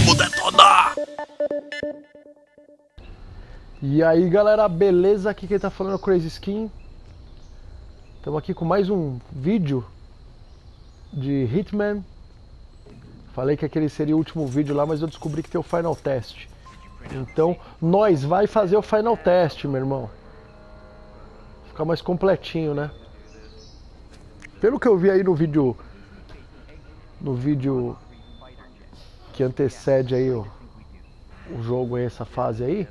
Vamos detonar! E aí galera, beleza? Aqui quem tá falando é o Crazy Skin Estamos aqui com mais um vídeo de Hitman Falei que aquele seria o último vídeo lá, mas eu descobri que tem o Final Test Então, nós vai fazer o Final Test, meu irmão Ficar mais completinho, né? Pelo que eu vi aí no vídeo No vídeo Que antecede aí o, o jogo essa fase aí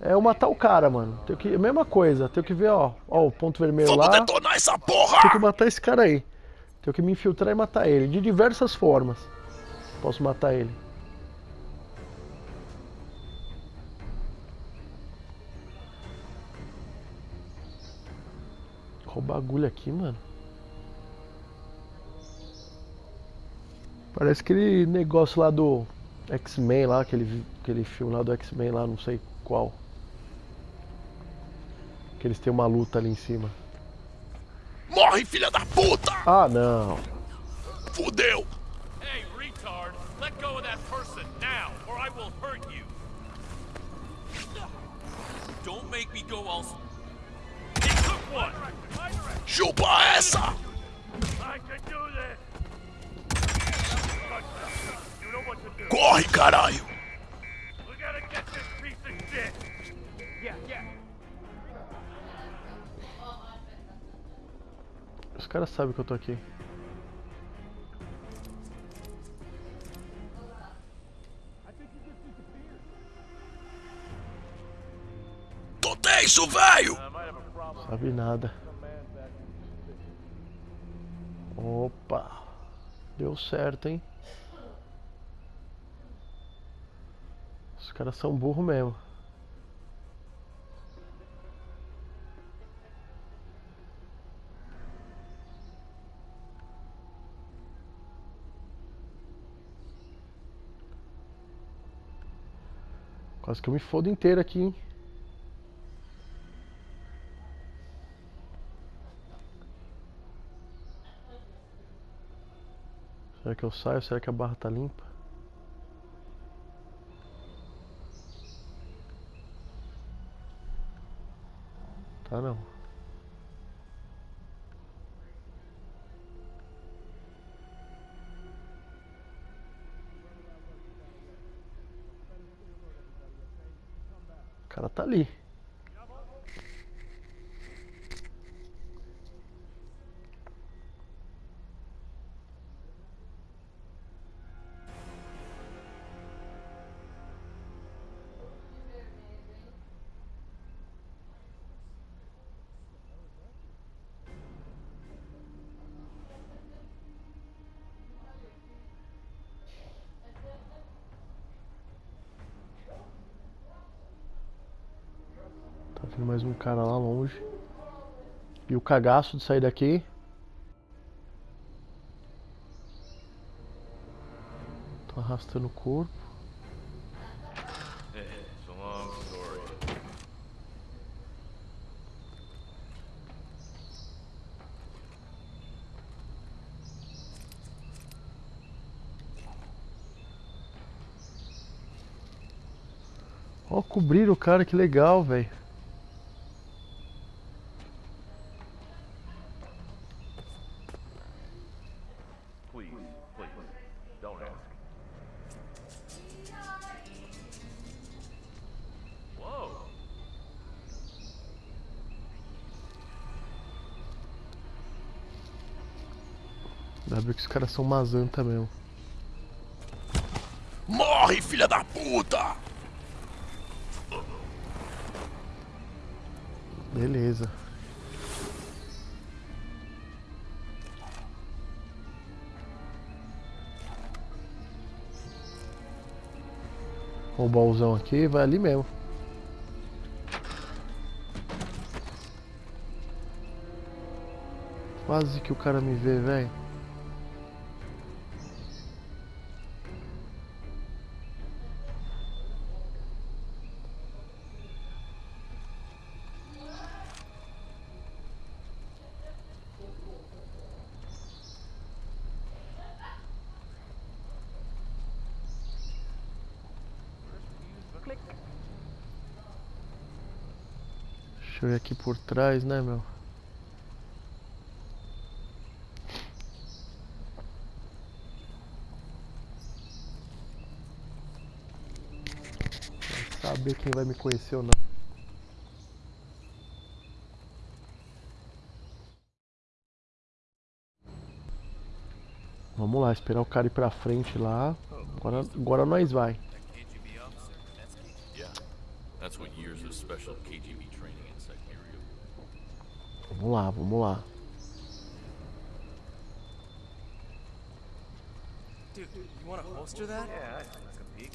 é eu matar o cara, mano. Tem que, mesma coisa, tenho que ver, ó, ó, o ponto vermelho Vamos lá. detonar essa porra! Tenho que matar esse cara aí. Tenho que me infiltrar e matar ele, de diversas formas. Posso matar ele. O bagulho aqui, mano? Parece aquele negócio lá do X-Men lá, aquele, aquele filme lá do X-Men lá, não sei qual. Que eles têm uma luta ali em cima. Morre, filha da puta! Ah, não. Fudeu! Hey, retard! Let go of that person now, or I will hurt you! Don't make me go all... He took one! Chupa essa! I can do this! Yeah, yeah! Os caras sabem que eu tô aqui. Tô tenso, velho! Sabe nada. Opa. Deu certo, hein? Os caras são burro mesmo. Quase que eu me fodo inteiro aqui, hein? Será que eu saio? Será que a barra tá limpa? Tá não. O cara tá ali. Vindo mais um cara lá longe. E o cagaço de sair daqui. Tô arrastando o corpo. Ó, cobriram o cara, que legal, velho. Que os caras são mazanta mesmo. Morre, filha da puta! Beleza. O baúzão aqui vai ali mesmo. Quase que o cara me vê, velho. Aqui por trás, né, meu? Vai saber quem vai me conhecer ou não. Vamos lá, esperar o cara ir pra frente lá. Agora, agora nós vai. That's KGB. Yeah. That's what years of special KGB. Vamos lá, vamos lá. Dude, you want to holster that? Yeah, I'd like a peek.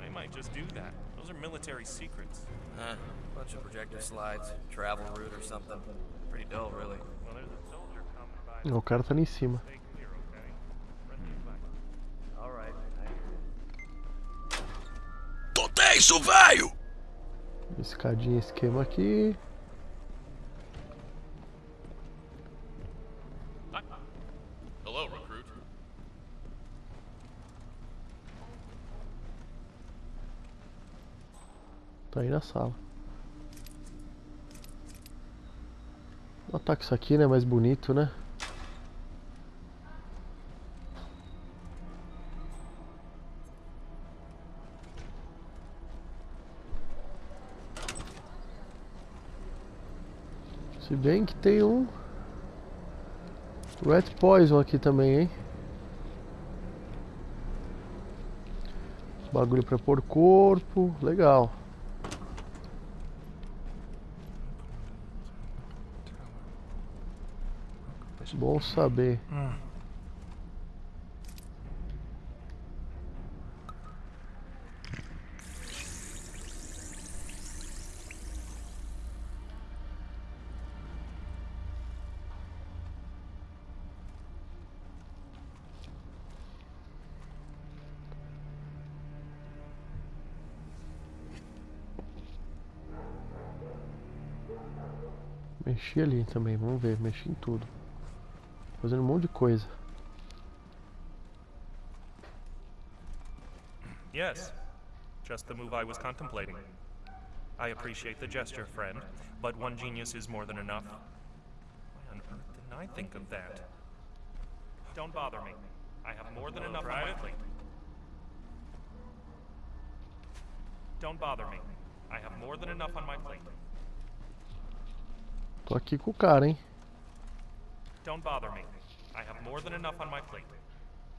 I might just do that. Those are military secrets. Huh. Bunch of projector slides, travel route or something. Pretty dull, really. Well, there's a soldier coming by. O cara tá ali em cima. Right. Tô tenso, velho! Escadinha esquema aqui. Tá aí na sala. Vou botar isso aqui, né? Mais bonito, né? Se bem que tem um Red Poison aqui também, hein? Bagulho pra pôr corpo, legal. Bom saber. Mexi ali também, vamos ver, mexi em tudo. Fazendo um monte de coisa. Yes. Just the move I was contemplating. I appreciate the gesture, friend, but one genius is more than enough. Why on earth didn't I think of that? Don't bother me. I have more than enough on my plate. Don't bother me. I have more than enough on my plate. Tô aqui com o cara, hein? Don't bother me. I have more than enough on my plate.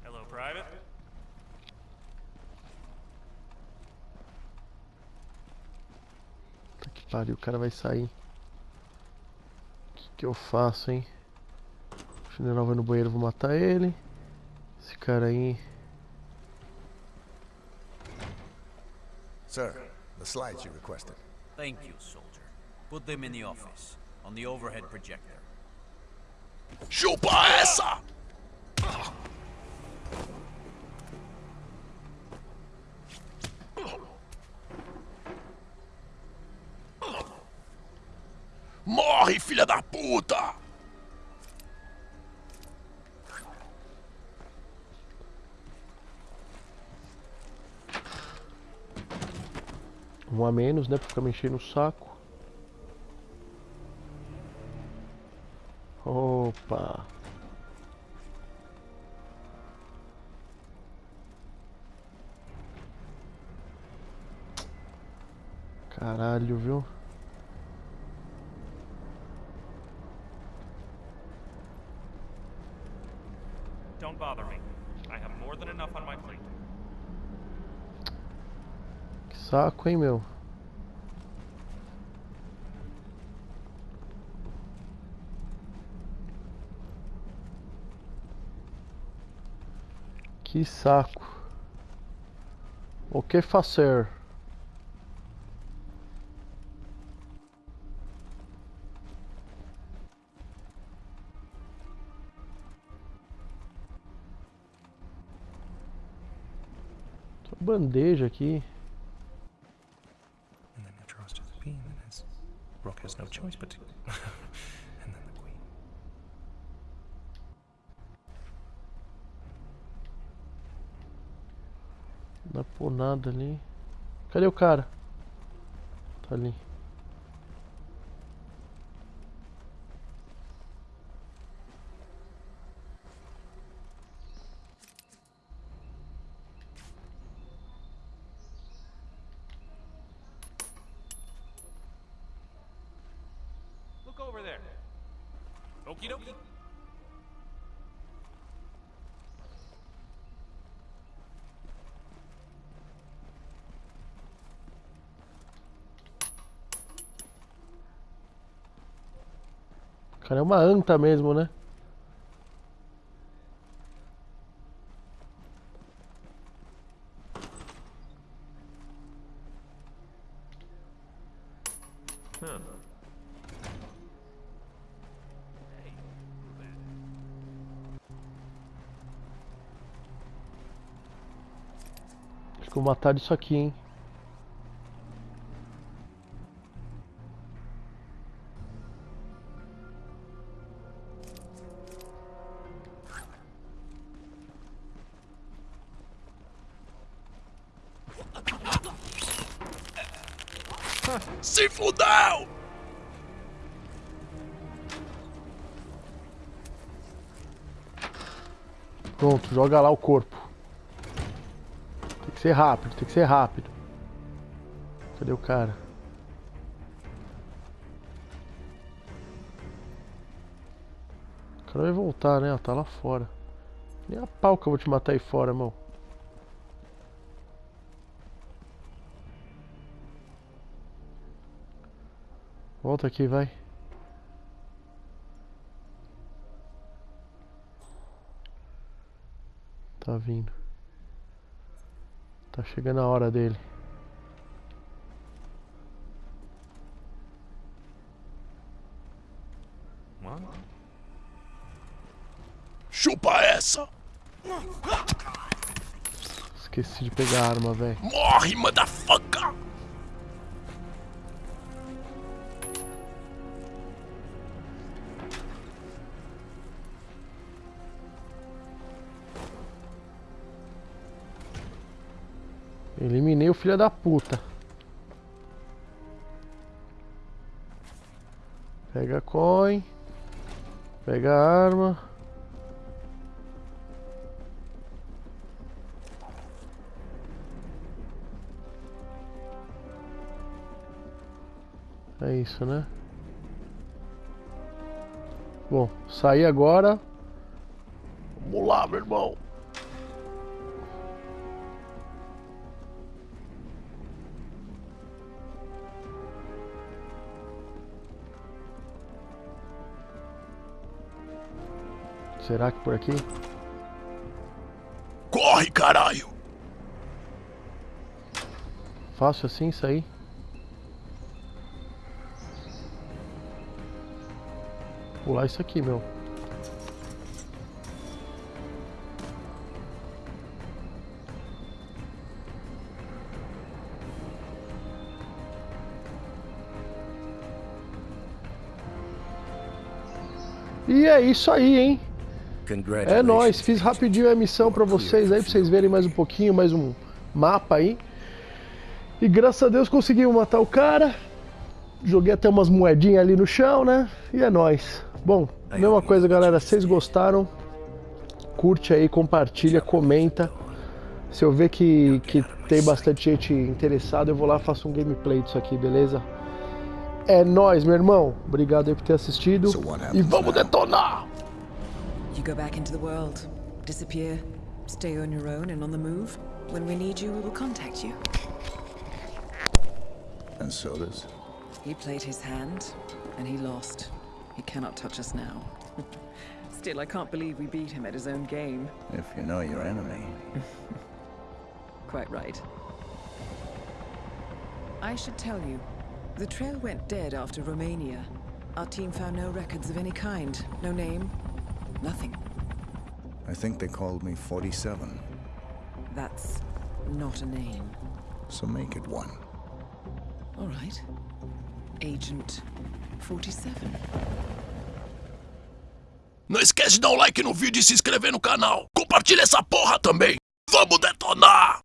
Hello, Private. Puta que pariu, o cara vai sair. O que, que eu faço, hein? O general vai no banheiro, vou matar ele. Esse cara aí. Sir, the slides you requested. Thank you, soldier. Put them in the office, on the overhead projector. Chupa essa! Morre, filha da puta! Um a menos, né? Pra ficar mexendo o saco. Opa! Caralho, viu? Don't bother me. I have more than enough on my plate. Que saco, hein, meu? Que saco. O que fazer? Bandeja aqui. And then Metro to the beam, and his Rook has no choice but to. and then the Queen. Não dá por nada ali. Cadê o cara? Tá ali. Look over there. Okie dokie. Cara, é uma anta mesmo, né? Acho que vou matar isso aqui, hein? Se fudeu! Pronto, joga lá o corpo. Tem que ser rápido, tem que ser rápido. Cadê o cara? O cara vai voltar, né? Tá lá fora. Nem a pau que eu vou te matar aí fora, irmão. Volta aqui, vai. Tá vindo. Tá chegando a hora dele. What? Chupa essa! Esqueci de pegar a arma, velho. Morre, motherfucker! Eliminei o filho da puta. Pega coin. Pega arma. É isso, né? Bom, sair agora. Vamos lá, meu irmão. Será que por aqui? Corre, caralho! Fácil assim sair? Pular isso aqui, meu. E é isso aí, hein? É nóis, fiz rapidinho a missão pra vocês aí, pra vocês verem mais um pouquinho, mais um mapa aí. E graças a Deus conseguimos matar o cara. Joguei até umas moedinhas ali no chão, né? E é nóis. Bom, mesma coisa, galera. Se vocês gostaram, curte aí, compartilha, comenta. Se eu ver que, que tem bastante gente interessada, eu vou lá e faço um gameplay disso aqui, beleza? É nóis, meu irmão. Obrigado aí por ter assistido. E vamos detonar! You go back into the world, disappear, stay on your own and on the move. When we need you, we will contact you. And so does? He played his hand, and he lost. He cannot touch us now. Still, I can't believe we beat him at his own game. If you know your enemy. Quite right. I should tell you, the trail went dead after Romania. Our team found no records of any kind. No name, nothing. I think they called me 47, That's not a name. so make it one. All right. Agent 47. Não esquece de dar um like no vídeo e se inscrever no canal. Compartilha essa porra também. Vamos detonar!